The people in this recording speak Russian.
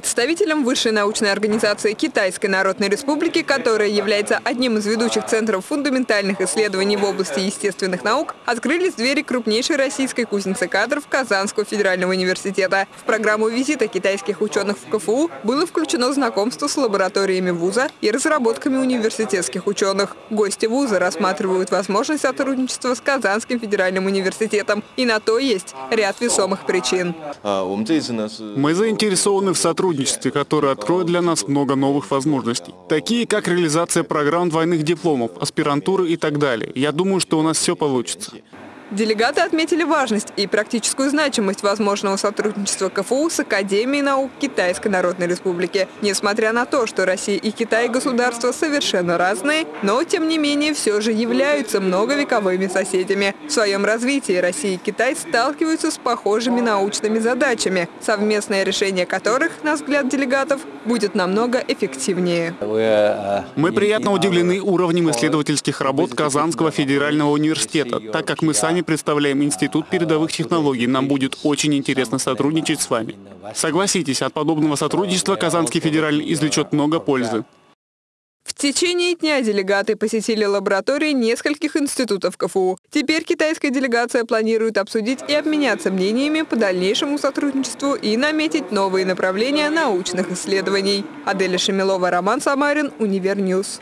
Представителем высшей научной организации Китайской Народной Республики, которая является одним из ведущих центров фундаментальных исследований в области естественных наук, открылись двери крупнейшей российской кузницы кадров Казанского федерального университета. В программу визита китайских ученых в КФУ было включено знакомство с лабораториями вуза и разработками университетских ученых. Гости вуза рассматривают возможность сотрудничества с Казанским федеральным университетом. И на то есть ряд весомых причин. Мы заинтересованы в сотрудничестве сотрудничестве, которое откроет для нас много новых возможностей. Такие, как реализация программ двойных дипломов, аспирантуры и так далее. Я думаю, что у нас все получится. Делегаты отметили важность и практическую значимость возможного сотрудничества КФУ с Академией наук Китайской Народной Республики. Несмотря на то, что Россия и Китай государства совершенно разные, но тем не менее все же являются многовековыми соседями. В своем развитии Россия и Китай сталкиваются с похожими научными задачами, совместное решение которых, на взгляд делегатов, будет намного эффективнее. Мы приятно удивлены уровнем исследовательских работ Казанского федерального университета, так как мы сами представляем Институт передовых технологий. Нам будет очень интересно сотрудничать с вами. Согласитесь, от подобного сотрудничества Казанский федеральный извлечет много пользы. В течение дня делегаты посетили лаборатории нескольких институтов КФУ. Теперь китайская делегация планирует обсудить и обменяться мнениями по дальнейшему сотрудничеству и наметить новые направления научных исследований. Аделя Шемилова, Роман Самарин, UniverNews.